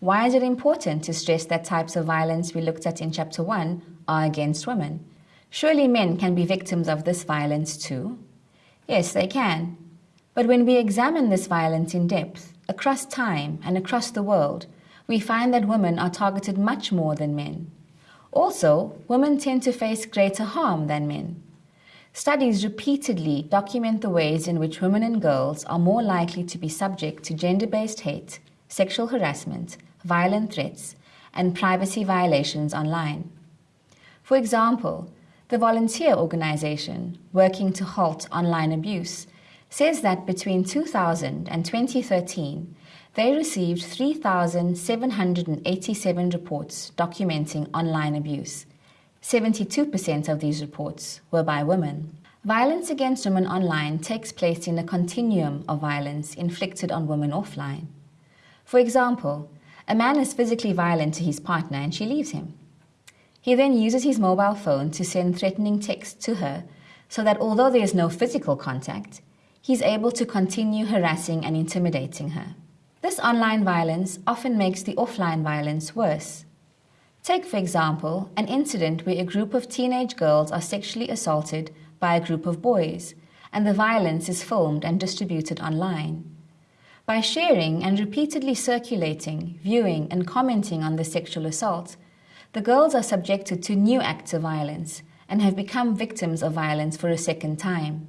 Why is it important to stress that types of violence we looked at in Chapter 1 are against women? Surely men can be victims of this violence too? Yes, they can. But when we examine this violence in depth, across time and across the world, we find that women are targeted much more than men. Also, women tend to face greater harm than men. Studies repeatedly document the ways in which women and girls are more likely to be subject to gender-based hate, sexual harassment, violent threats, and privacy violations online. For example, the volunteer organization working to halt online abuse says that between 2000 and 2013, they received 3,787 reports documenting online abuse. 72% of these reports were by women. Violence against women online takes place in a continuum of violence inflicted on women offline. For example, a man is physically violent to his partner and she leaves him. He then uses his mobile phone to send threatening texts to her so that although there is no physical contact, he's able to continue harassing and intimidating her. This online violence often makes the offline violence worse. Take, for example, an incident where a group of teenage girls are sexually assaulted by a group of boys, and the violence is filmed and distributed online. By sharing and repeatedly circulating, viewing, and commenting on the sexual assault, the girls are subjected to new acts of violence and have become victims of violence for a second time.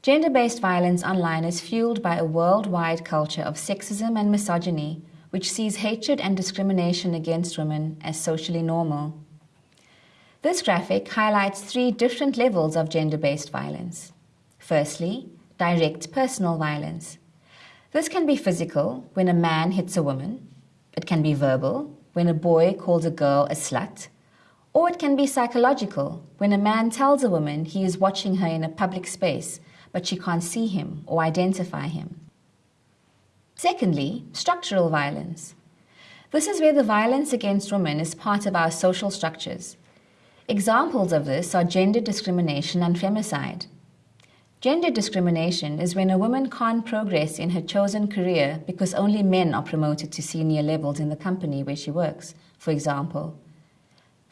Gender-based violence online is fueled by a worldwide culture of sexism and misogyny, which sees hatred and discrimination against women as socially normal. This graphic highlights three different levels of gender-based violence. Firstly, direct personal violence. This can be physical, when a man hits a woman. It can be verbal, when a boy calls a girl a slut. Or it can be psychological, when a man tells a woman he is watching her in a public space but she can't see him or identify him. Secondly, structural violence. This is where the violence against women is part of our social structures. Examples of this are gender discrimination and femicide. Gender discrimination is when a woman can't progress in her chosen career because only men are promoted to senior levels in the company where she works, for example.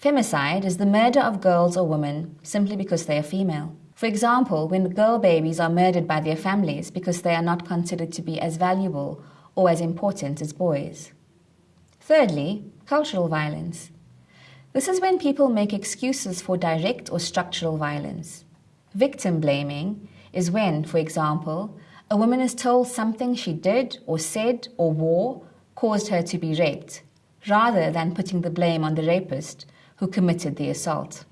Femicide is the murder of girls or women simply because they are female. For example, when girl babies are murdered by their families because they are not considered to be as valuable or as important as boys. Thirdly, cultural violence. This is when people make excuses for direct or structural violence. Victim blaming is when, for example, a woman is told something she did or said or wore caused her to be raped, rather than putting the blame on the rapist who committed the assault.